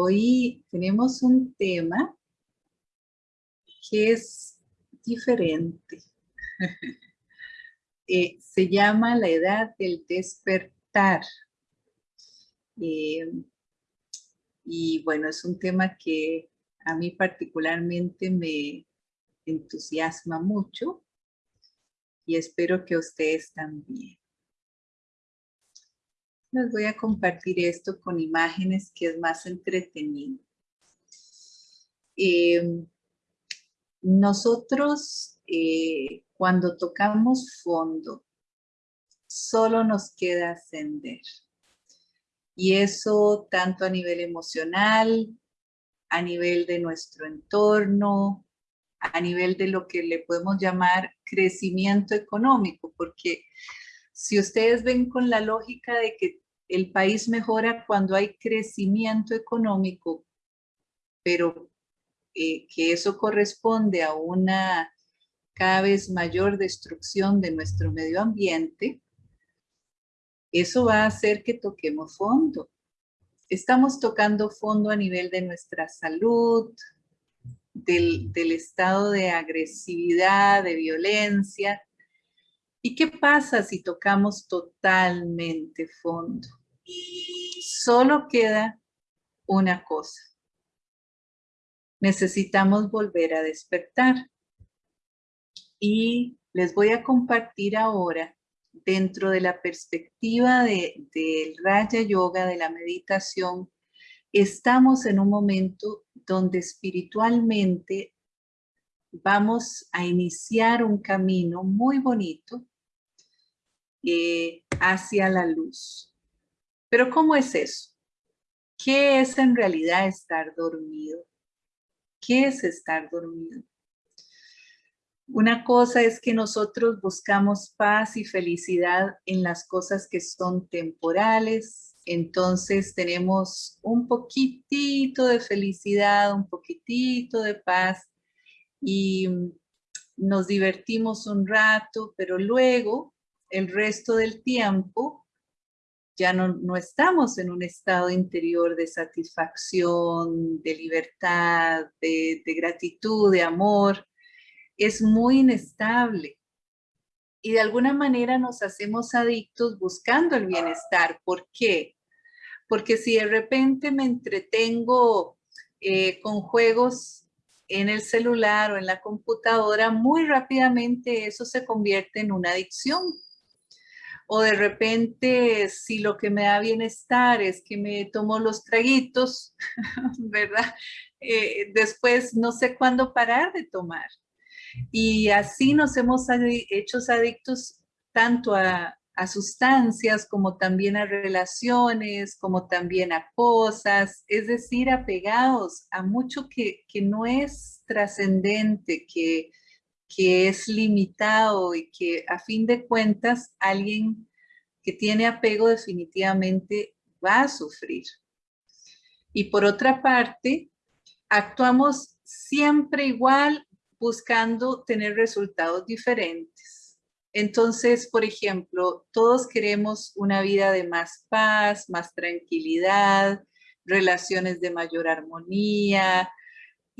hoy tenemos un tema que es diferente. Eh, se llama la edad del despertar. Eh, y bueno, es un tema que a mí particularmente me entusiasma mucho y espero que ustedes también. Les voy a compartir esto con imágenes que es más entretenido. Eh, nosotros eh, cuando tocamos fondo, solo nos queda ascender. Y eso tanto a nivel emocional, a nivel de nuestro entorno, a nivel de lo que le podemos llamar crecimiento económico, porque si ustedes ven con la lógica de que el país mejora cuando hay crecimiento económico, pero eh, que eso corresponde a una cada vez mayor destrucción de nuestro medio ambiente, eso va a hacer que toquemos fondo. Estamos tocando fondo a nivel de nuestra salud, del, del estado de agresividad, de violencia, ¿Y qué pasa si tocamos totalmente fondo? Solo queda una cosa. Necesitamos volver a despertar. Y les voy a compartir ahora, dentro de la perspectiva del de, Raya Yoga, de la meditación, estamos en un momento donde espiritualmente vamos a iniciar un camino muy bonito eh, hacia la luz. Pero ¿cómo es eso? ¿Qué es en realidad estar dormido? ¿Qué es estar dormido? Una cosa es que nosotros buscamos paz y felicidad en las cosas que son temporales, entonces tenemos un poquitito de felicidad, un poquitito de paz y nos divertimos un rato, pero luego el resto del tiempo ya no, estamos en un estado interior de satisfacción, de libertad, de, de gratitud, de amor. Es muy inestable. Y de alguna manera nos hacemos adictos buscando el bienestar. ¿Por qué? Porque si de repente me entretengo eh, con juegos en el celular o en la computadora, muy rápidamente eso se convierte en una adicción o de repente si lo que me da bienestar es que me tomo los traguitos, ¿verdad? Eh, después no sé cuándo parar de tomar. Y así nos hemos hecho adictos tanto a, sustancias como también a relaciones, como también a cosas, es decir, apegados a mucho que, que no es trascendente, que, que es limitado y que a fin de cuentas alguien que tiene apego definitivamente va a sufrir. Y por otra parte, actuamos siempre igual buscando tener resultados diferentes. Entonces, por ejemplo, todos queremos una vida de más paz, más tranquilidad, relaciones de mayor armonía,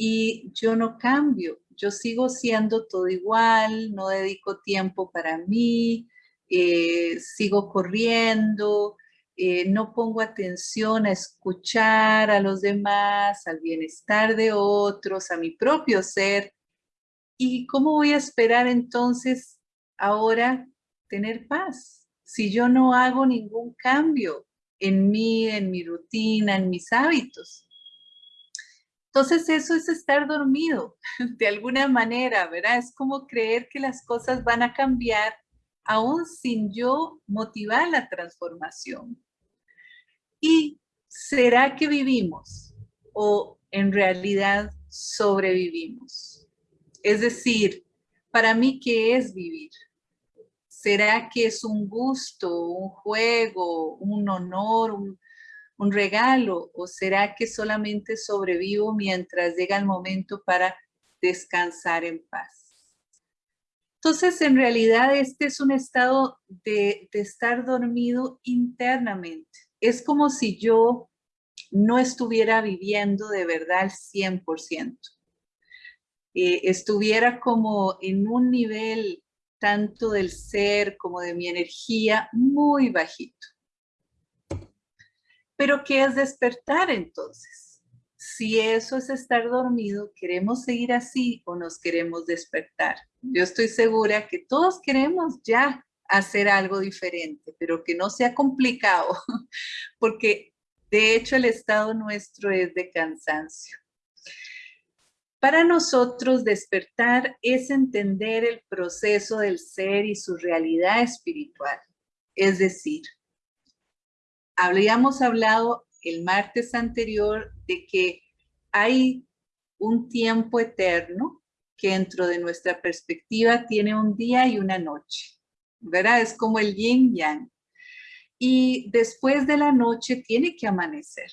y yo no cambio, yo sigo siendo todo igual, no dedico tiempo para mí, eh, sigo corriendo, eh, no pongo atención a escuchar a los demás, al bienestar de otros, a mi propio ser. ¿Y cómo voy a esperar entonces ahora tener paz? Si yo no hago ningún cambio en mí, en mi rutina, en mis hábitos. Entonces eso es estar dormido, de alguna manera, ¿verdad? Es como creer que las cosas van a cambiar aún sin yo motivar la transformación. ¿Y será que vivimos o en realidad sobrevivimos? Es decir, para mí, ¿qué es vivir? ¿Será que es un gusto, un juego, un honor, un, un regalo o será que solamente sobrevivo mientras llega el momento para descansar en paz? Entonces, en realidad, este es un estado de, estar dormido internamente. Es como si yo no estuviera viviendo de verdad al 100%. Eh, estuviera como en un nivel tanto del ser como de mi energía muy bajito. Pero ¿qué es despertar entonces? Si eso es estar dormido, ¿queremos seguir así o nos queremos despertar? Yo estoy segura que todos queremos ya hacer algo diferente, pero que no sea complicado, porque de hecho el estado nuestro es de cansancio. Para nosotros despertar es entender el proceso del ser y su realidad espiritual. Es decir, habíamos hablado el martes anterior de que hay un tiempo eterno que dentro de nuestra perspectiva tiene un día y una noche, ¿verdad? Es como el yin yang. Y después de la noche tiene que amanecer.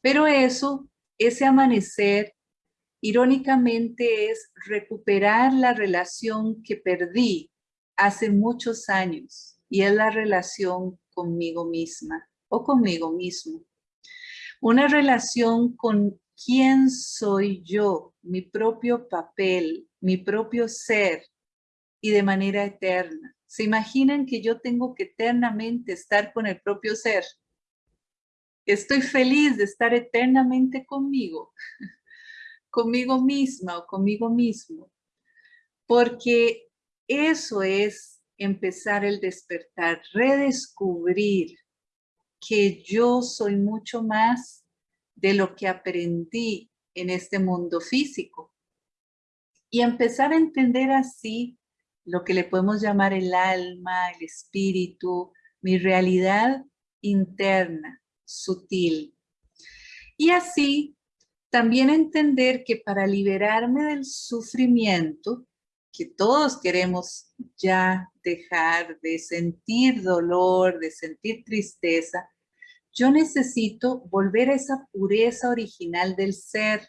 Pero eso, ese amanecer, irónicamente es recuperar la relación que perdí hace muchos años y es la relación conmigo misma o conmigo mismo. Una relación con quién soy yo, mi propio papel, mi propio ser y de manera eterna. ¿Se imaginan que yo tengo que eternamente estar con el propio ser? Estoy feliz de estar eternamente conmigo, conmigo misma o conmigo mismo, porque eso es empezar el despertar, redescubrir que yo soy mucho más de lo que aprendí en este mundo físico. Y empezar a entender así lo que le podemos llamar el alma, el espíritu, mi realidad interna, sutil. Y así también entender que para liberarme del sufrimiento, que todos queremos ya dejar de sentir dolor, de sentir tristeza, yo necesito volver a esa pureza original del ser,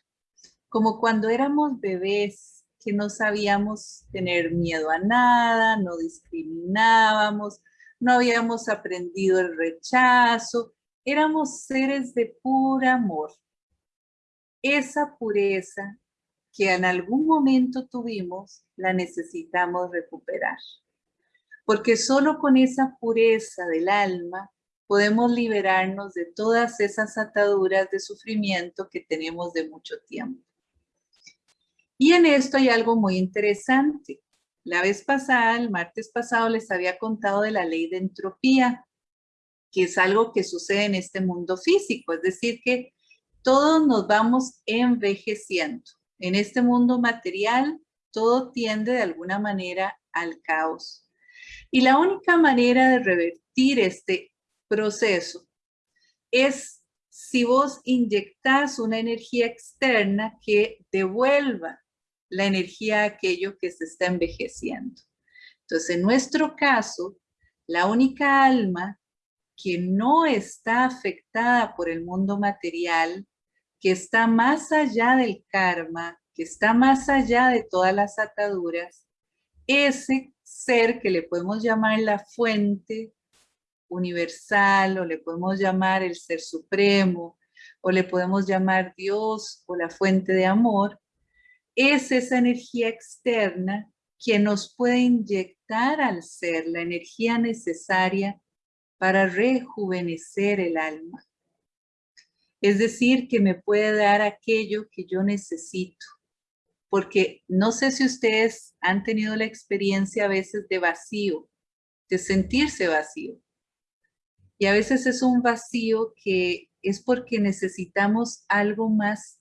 como cuando éramos bebés, que no sabíamos tener miedo a nada, no discriminábamos, no habíamos aprendido el rechazo, éramos seres de puro amor. Esa pureza que en algún momento tuvimos, la necesitamos recuperar. Porque solo con esa pureza del alma podemos liberarnos de todas esas ataduras de sufrimiento que tenemos de mucho tiempo. Y en esto hay algo muy interesante. La vez pasada, el martes pasado, les había contado de la ley de entropía, que es algo que sucede en este mundo físico, es decir, que todos nos vamos envejeciendo. En este mundo material, todo tiende de alguna manera al caos. Y la única manera de revertir este proceso es si vos inyectas una energía externa que devuelva la energía a aquello que se está envejeciendo. Entonces, en nuestro caso, la única alma que no está afectada por el mundo material, que está más allá del karma, que está más allá de todas las ataduras, ese ser que le podemos llamar la fuente universal o le podemos llamar el ser supremo o le podemos llamar Dios o la fuente de amor, es esa energía externa que nos puede inyectar al ser la energía necesaria para rejuvenecer el alma. Es decir, que me puede dar aquello que yo necesito. Porque no sé si ustedes han tenido la experiencia a veces de vacío, de sentirse vacío. Y a veces es un vacío que es porque necesitamos algo más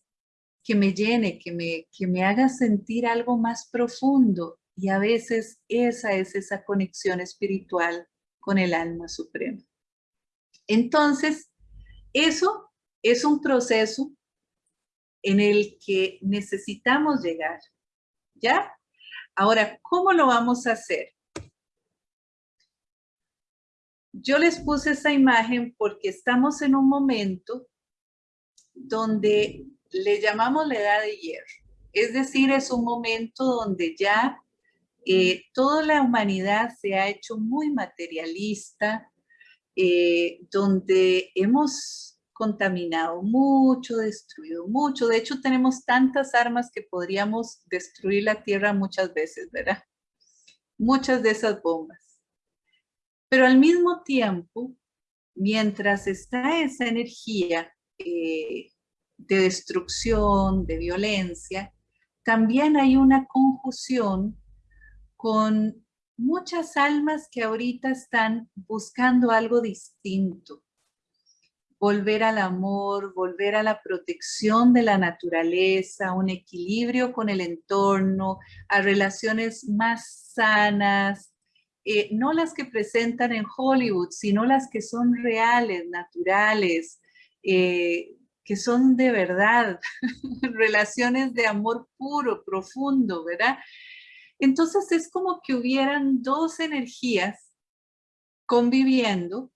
que me llene, que me, que me haga sentir algo más profundo. Y a veces esa es esa conexión espiritual con el alma suprema. Entonces, eso es un proceso en el que necesitamos llegar, ¿ya? Ahora, ¿cómo lo vamos a hacer? Yo les puse esa imagen porque estamos en un momento donde le llamamos la edad de hierro. Es decir, es un momento donde ya eh, toda la humanidad se ha hecho muy materialista, eh, donde hemos contaminado, mucho destruido, mucho. De hecho, tenemos tantas armas que podríamos destruir la tierra muchas veces, ¿verdad? Muchas de esas bombas. Pero al mismo tiempo, mientras está esa energía eh, de destrucción, de violencia, también hay una confusión con muchas almas que ahorita están buscando algo distinto. Volver al amor, volver a la protección de la naturaleza, un equilibrio con el entorno, a relaciones más sanas, eh, no las que presentan en Hollywood, sino las que son reales, naturales, eh, que son de verdad, relaciones de amor puro, profundo, ¿verdad? Entonces es como que hubieran dos energías conviviendo.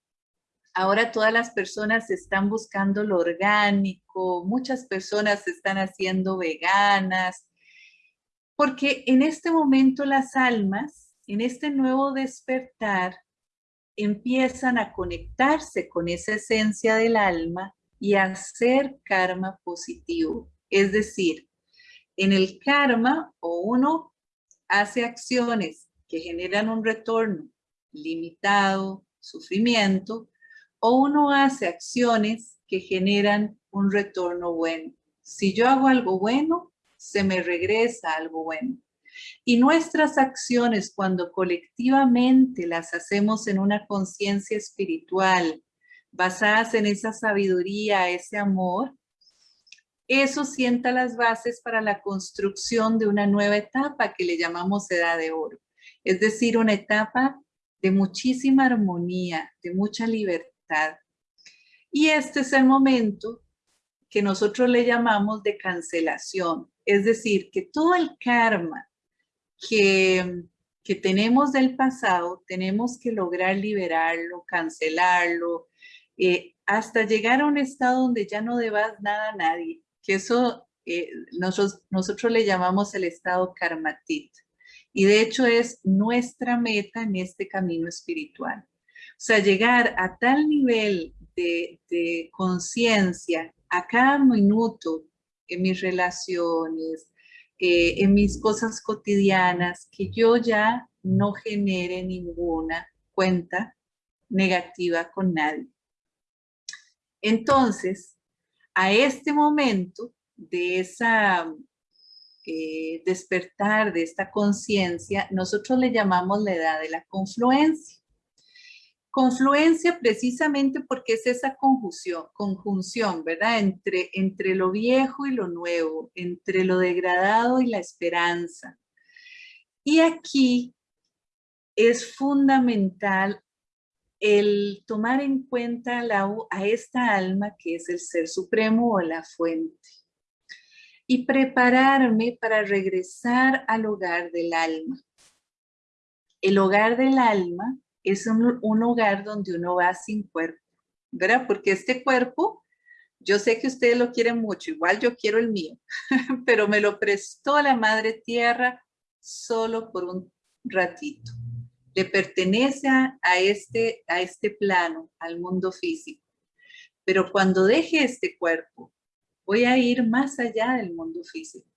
Ahora todas las personas están buscando lo orgánico, muchas personas están haciendo veganas, porque en este momento las almas en este nuevo despertar empiezan a conectarse con esa esencia del alma y a hacer karma positivo. Es decir, en el karma o uno hace acciones que generan un retorno limitado, sufrimiento, o uno hace acciones que generan un retorno bueno. Si yo hago algo bueno, se me regresa algo bueno. Y nuestras acciones, cuando colectivamente las hacemos en una conciencia espiritual, basadas en esa sabiduría, ese amor, eso sienta las bases para la construcción de una nueva etapa que le llamamos edad de oro. Es decir, una etapa de muchísima armonía, de mucha libertad. Y este es el momento que nosotros le llamamos de cancelación. Es decir, que todo el karma que, tenemos del pasado, tenemos que lograr liberarlo, cancelarlo, eh, hasta llegar a un estado donde ya no debas nada a nadie, que eso eh, nosotros, nosotros le llamamos el estado karmatit. Y de hecho es nuestra meta en este camino espiritual. O sea, llegar a tal nivel de, conciencia a cada minuto en mis relaciones, eh, en mis cosas cotidianas, que yo ya no genere ninguna cuenta negativa con nadie. Entonces, a este momento de esa eh, despertar, de esta conciencia, nosotros le llamamos la edad de la confluencia. Confluencia precisamente porque es esa conjunción, conjunción ¿verdad? Entre, entre lo viejo y lo nuevo, entre lo degradado y la esperanza. Y aquí es fundamental el tomar en cuenta a esta alma que es el Ser Supremo o la fuente y prepararme para regresar al hogar del alma. El hogar del alma es un, hogar donde uno va sin cuerpo, ¿verdad? Porque este cuerpo, yo sé que ustedes lo quieren mucho, igual yo quiero el mío, pero me lo prestó la Madre Tierra solo por un ratito. Le pertenece a, este, a este plano, al mundo físico. Pero cuando deje este cuerpo, voy a ir más allá del mundo físico.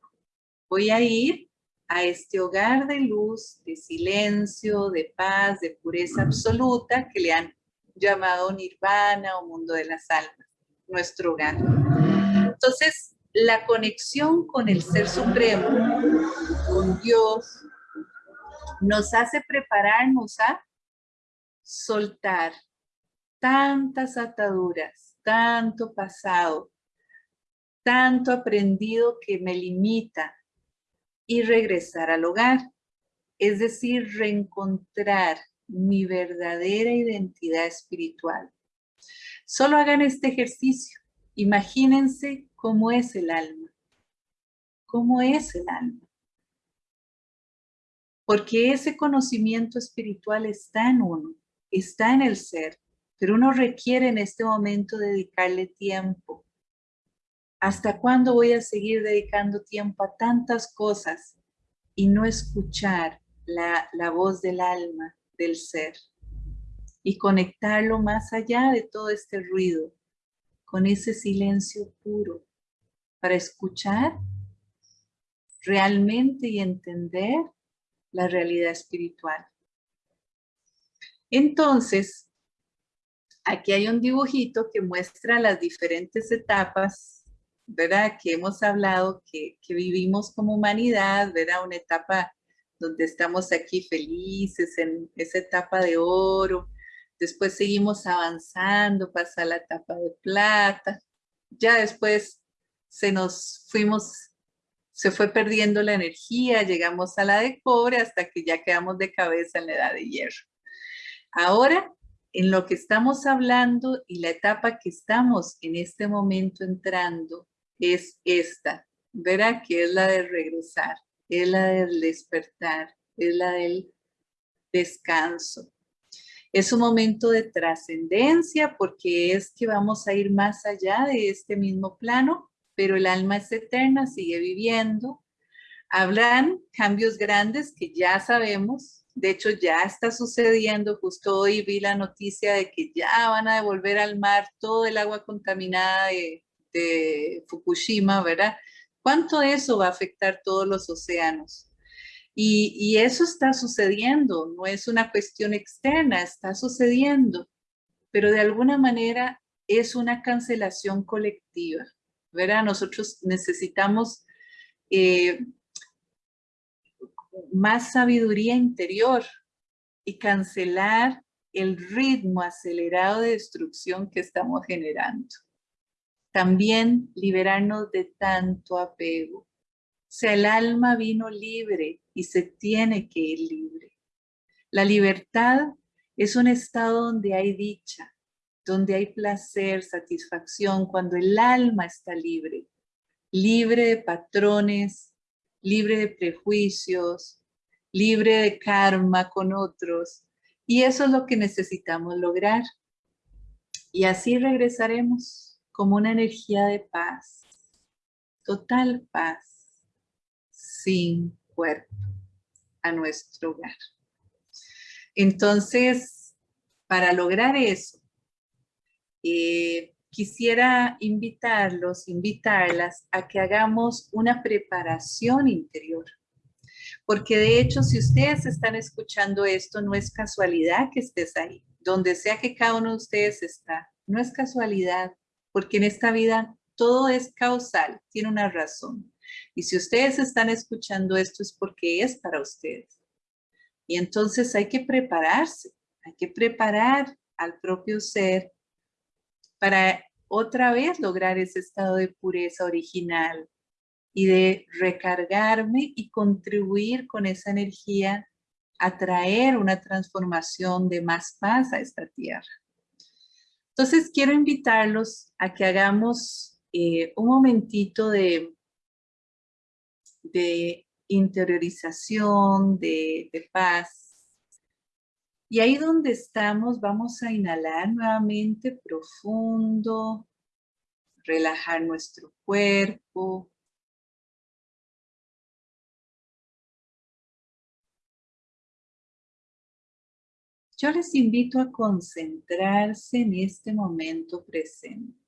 Voy a ir a este hogar de luz, de silencio, de paz, de pureza absoluta que le han llamado nirvana o mundo de las almas, nuestro hogar. Entonces, la conexión con el Ser Supremo, con Dios, nos hace prepararnos a soltar tantas ataduras, tanto pasado, tanto aprendido que me limita, y regresar al hogar, es decir, reencontrar mi verdadera identidad espiritual. Solo hagan este ejercicio. Imagínense cómo es el alma. ¿Cómo es el alma? Porque ese conocimiento espiritual está en uno, está en el ser, pero uno requiere en este momento dedicarle tiempo, ¿Hasta cuándo voy a seguir dedicando tiempo a tantas cosas y no escuchar la, voz del alma, del ser? Y conectarlo más allá de todo este ruido con ese silencio puro para escuchar realmente y entender la realidad espiritual. Entonces, aquí hay un dibujito que muestra las diferentes etapas, ¿verdad? Que hemos hablado, que, vivimos como humanidad, ¿verdad? Una etapa donde estamos aquí felices, en esa etapa de oro, después seguimos avanzando, pasa la etapa de plata, ya después se nos fuimos, se fue perdiendo la energía, llegamos a la de cobre hasta que ya quedamos de cabeza en la edad de hierro. Ahora, en lo que estamos hablando y la etapa que estamos en este momento entrando es esta, verá que es la de regresar, es la del despertar, es la del descanso. Es un momento de trascendencia porque es que vamos a ir más allá de este mismo plano, pero el alma es eterna, sigue viviendo. Habrán cambios grandes que ya sabemos, de hecho, ya está sucediendo. Justo hoy vi la noticia de que ya van a devolver al mar todo el agua contaminada de, Fukushima, ¿verdad? ¿Cuánto eso va a afectar todos los océanos? Y, y, eso está sucediendo, no es una cuestión externa, está sucediendo, pero de alguna manera es una cancelación colectiva, ¿verdad? Nosotros necesitamos eh, más sabiduría interior y cancelar el ritmo acelerado de destrucción que estamos generando. También liberarnos de tanto apego. O sea, el alma vino libre y se tiene que ir libre. La libertad es un estado donde hay dicha, donde hay placer, satisfacción, cuando el alma está libre, libre de patrones, libre de prejuicios, libre de karma con otros. Y eso es lo que necesitamos lograr. Y así regresaremos como una energía de paz, total paz, sin cuerpo, a nuestro hogar. Entonces, para lograr eso, eh, quisiera invitarlos, invitarlas a que hagamos una preparación interior. Porque de hecho, si ustedes están escuchando esto, no es casualidad que estés ahí. Donde sea que cada uno de ustedes está, no es casualidad, porque en esta vida todo es causal, tiene una razón. Y si ustedes están escuchando esto es porque es para ustedes. Y entonces hay que prepararse, hay que preparar al propio ser para otra vez lograr ese estado de pureza original y de recargarme y contribuir con esa energía a traer una transformación de más paz a esta tierra. Entonces quiero invitarlos a que hagamos eh, un momentito de, de interiorización, de paz, y ahí donde estamos vamos a inhalar nuevamente profundo, relajar nuestro cuerpo. Yo les invito a concentrarse en este momento presente.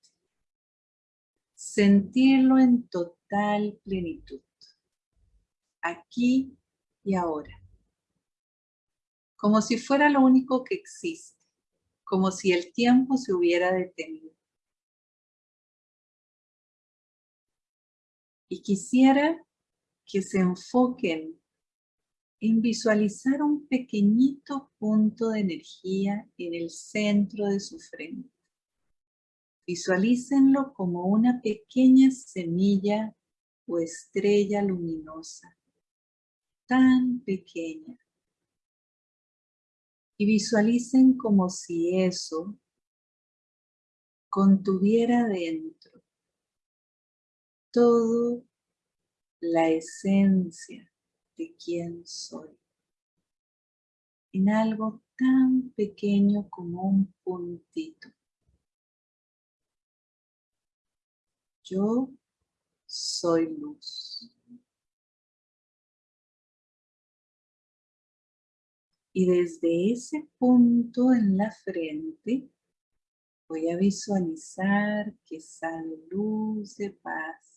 Sentirlo en total plenitud. Aquí y ahora como si fuera lo único que existe, como si el tiempo se hubiera detenido. Y quisiera que se enfoquen en visualizar un pequeñito punto de energía en el centro de su frente. Visualícenlo como una pequeña semilla o estrella luminosa, tan pequeña, y visualicen como si eso contuviera dentro todo la esencia de quién soy en algo tan pequeño como un puntito. Yo soy luz. Y desde ese punto en la frente, Voy a visualizar que sale luz de paz,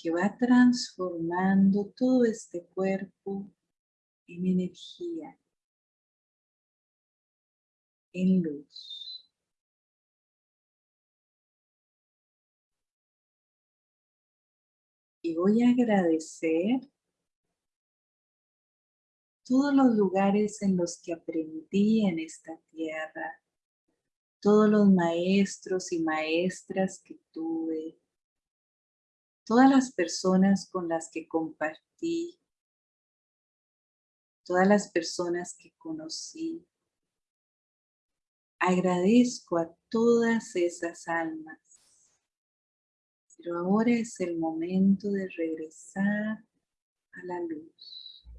que va transformando todo este cuerpo en energía, en luz. Y voy a agradecer todos los lugares en los que aprendí en esta tierra, todos los maestros y maestras que tuve, todas las personas con las que compartí, todas las personas que conocí. Agradezco a todas esas almas. Pero ahora es el momento de regresar a la luz.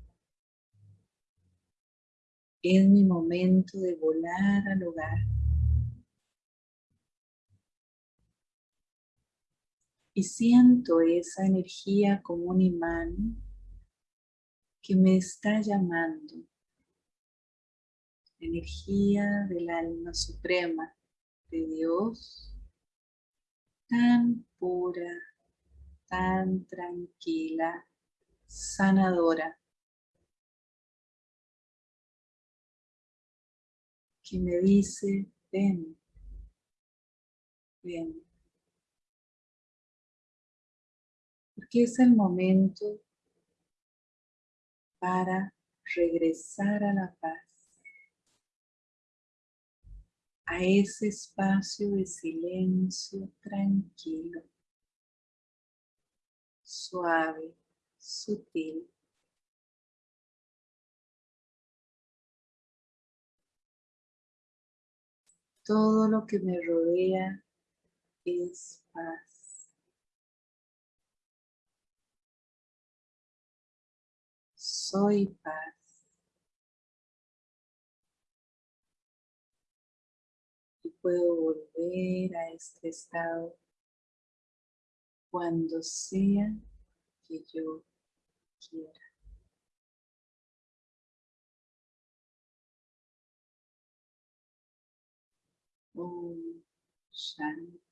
Es mi momento de volar al hogar. Y siento esa energía como un imán que me está llamando. Energía del alma suprema de Dios, tan pura, tan tranquila, sanadora. que me dice, ven, ven. Porque es el momento para regresar a la paz, a ese espacio de silencio tranquilo, suave, sutil. Todo lo que me rodea es paz. soy paz. Y puedo volver a este estado cuando sea que yo quiera. Om Shanti.